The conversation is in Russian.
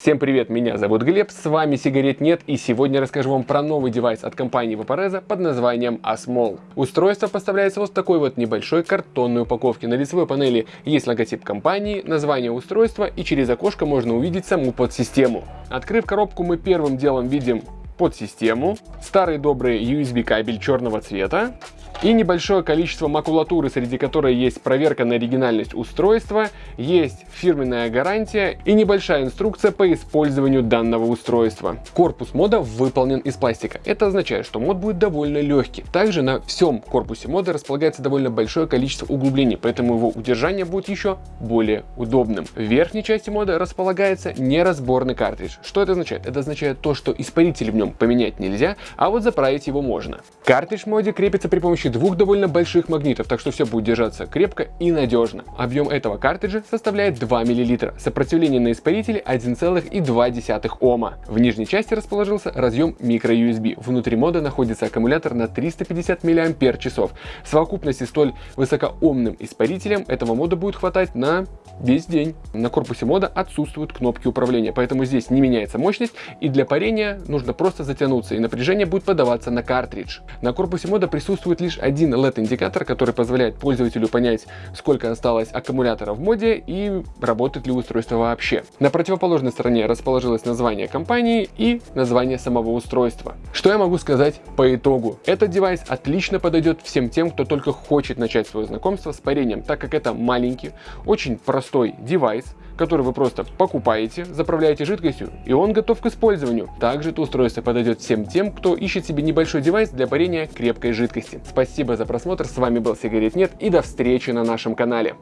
Всем привет, меня зовут Глеб, с вами Сигарет Нет и сегодня расскажу вам про новый девайс от компании Vaporeza под названием Asmol. Устройство поставляется вот в такой вот небольшой картонной упаковке. На лицевой панели есть логотип компании, название устройства и через окошко можно увидеть саму подсистему. Открыв коробку мы первым делом видим подсистему, старый добрый USB кабель черного цвета, и небольшое количество макулатуры, среди которой есть проверка на оригинальность устройства, есть фирменная гарантия и небольшая инструкция по использованию данного устройства. Корпус мода выполнен из пластика. Это означает, что мод будет довольно легкий. Также на всем корпусе мода располагается довольно большое количество углублений, поэтому его удержание будет еще более удобным. В верхней части мода располагается неразборный картридж. Что это означает? Это означает то, что испаритель в нем поменять нельзя, а вот заправить его можно. Картридж в моде крепится при помощи двух довольно больших магнитов, так что все будет держаться крепко и надежно. Объем этого картриджа составляет 2 мл, сопротивление на испарителе 1,2 Ома. В нижней части расположился разъем microUSB. Внутри мода находится аккумулятор на 350 мАч. В совокупности столь высокоомным испарителем этого мода будет хватать на весь день. На корпусе мода отсутствуют кнопки управления, поэтому здесь не меняется мощность и для парения нужно просто затянуться и напряжение будет подаваться на картридж. На корпусе мода присутствует лишь один LED-индикатор, который позволяет пользователю понять, сколько осталось аккумулятора в моде и работает ли устройство вообще. На противоположной стороне расположилось название компании и название самого устройства. Что я могу сказать по итогу? Этот девайс отлично подойдет всем тем, кто только хочет начать свое знакомство с парением, так как это маленький, очень простой девайс, который вы просто покупаете, заправляете жидкостью, и он готов к использованию. Также это устройство подойдет всем тем, кто ищет себе небольшой девайс для парения крепкой жидкости. Спасибо за просмотр, с вами был Сигарет Нет и до встречи на нашем канале.